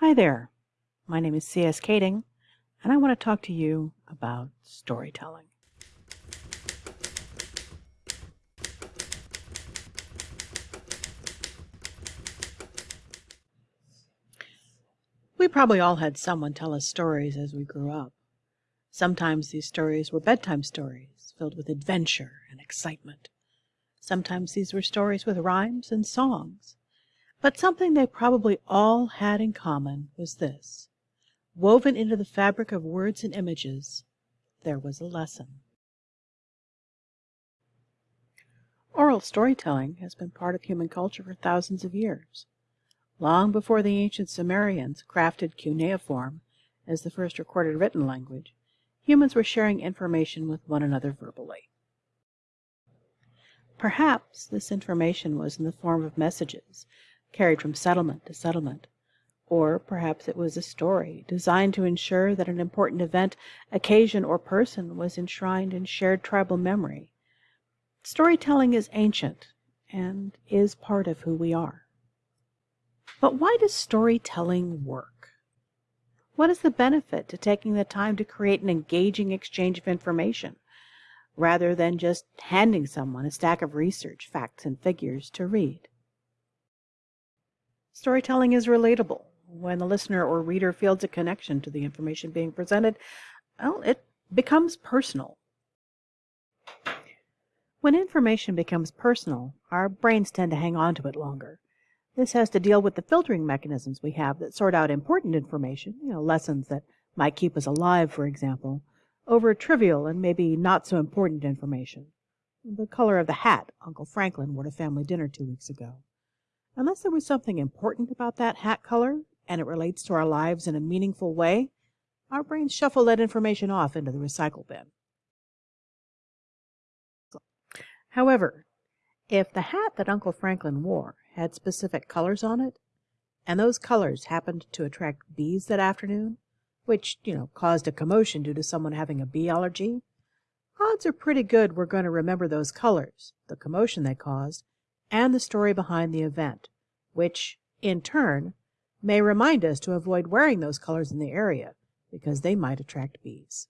Hi there. My name is C.S. Kading, and I want to talk to you about storytelling. We probably all had someone tell us stories as we grew up. Sometimes these stories were bedtime stories filled with adventure and excitement. Sometimes these were stories with rhymes and songs. But something they probably all had in common was this woven into the fabric of words and images, there was a lesson. Oral storytelling has been part of human culture for thousands of years. Long before the ancient Sumerians crafted cuneiform as the first recorded written language, humans were sharing information with one another verbally. Perhaps this information was in the form of messages carried from settlement to settlement. Or perhaps it was a story designed to ensure that an important event, occasion, or person was enshrined in shared tribal memory. Storytelling is ancient and is part of who we are. But why does storytelling work? What is the benefit to taking the time to create an engaging exchange of information rather than just handing someone a stack of research, facts, and figures to read? Storytelling is relatable. When the listener or reader feels a connection to the information being presented, well, it becomes personal. When information becomes personal, our brains tend to hang on to it longer. This has to deal with the filtering mechanisms we have that sort out important information, you know, lessons that might keep us alive, for example, over trivial and maybe not so important information. The color of the hat Uncle Franklin wore to family dinner two weeks ago. Unless there was something important about that hat color and it relates to our lives in a meaningful way, our brains shuffle that information off into the recycle bin. However, if the hat that Uncle Franklin wore had specific colors on it, and those colors happened to attract bees that afternoon, which, you know, caused a commotion due to someone having a bee allergy, odds are pretty good we're going to remember those colors, the commotion they caused, and the story behind the event, which, in turn, may remind us to avoid wearing those colors in the area because they might attract bees.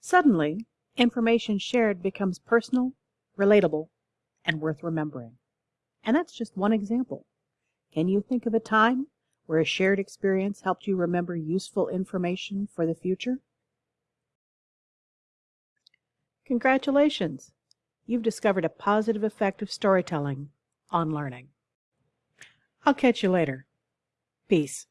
Suddenly, information shared becomes personal, relatable, and worth remembering. And that's just one example. Can you think of a time where a shared experience helped you remember useful information for the future? Congratulations! You've discovered a positive effect of storytelling on learning. I'll catch you later. Peace.